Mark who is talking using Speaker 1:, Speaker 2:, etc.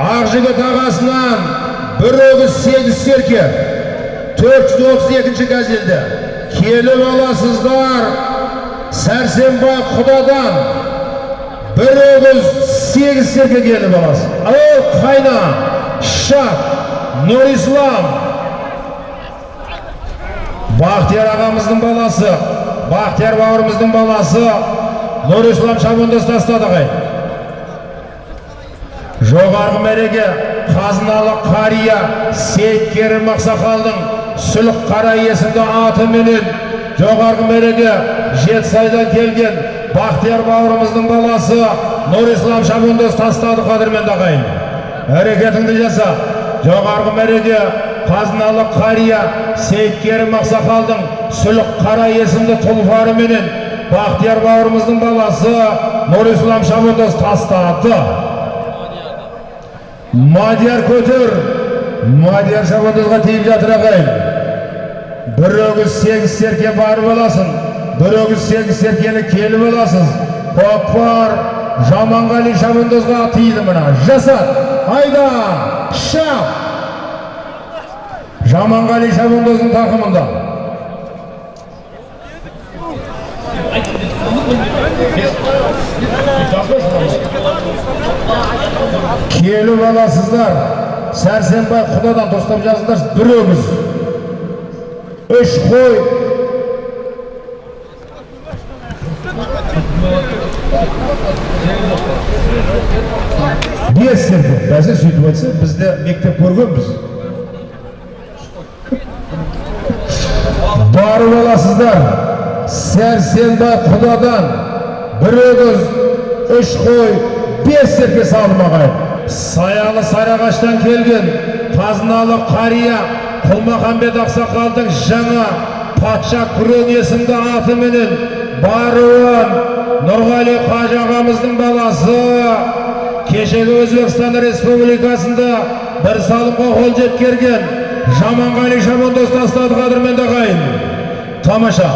Speaker 1: ақжігіт ағасынан бір өгіз сегіз серке. Төрт жүз отыз екінші газелді. Келіп аласыздар құдадан бір өгіз сегіз серке келіп аласыз. Ал қайна шат нұрислам. Бақтияр ағамыздың баласы бақтияр бауырымыздың баласы нұрислам шабандоз тастады ағай. Жоғарғы мәреге қазыналы қария сейіт керім ақсақалдың сүлік қара есімді атыменен жоғарғы мәреге жетісайдан келген бақтияр бауырымыздың баласы нұрислам шабандоз тастады қадірменді ағайын. Әрекетіңді жаса. Жоғарғы мәреге қазыналы қария сейіт керім ақсақалдың сүлік қара есімді тұлпарыменен бақтияр бауырымыздың баласы нұрислам шабандоз тастады. Мадияр көтер мадияр шабандозға тиіп жатыр ағайын. Бір өгіз сегіз серке барып аласың бір өгіз сегіз серкені келіп аласыз көкпар жаманғали шабандозға тиді мына. Жасат айда шап. Жаманғали шабандоздың тақымында. Келіп аласыздар сәрсенбай құдадан дұрыстап жазыңдар бір өгіз үш қой. Серке бәсе сөйтіп айтса біз де мектеп көргенбіз. Барып аласыздар сәрсенбай құдадан бір өгіз үш қой. Бес серке салмағай саялы сарыағаштан келген қазыналы қария құлмахамбет ақсақалдың жаңа патша күрең есімді атыменен баруын нұрғали қажы ағамыздың баласы кешегі өзбекстан республикасында бір салымға қол жеткерген жаманғали шабандоз тастады қадірменді ағайын тамаша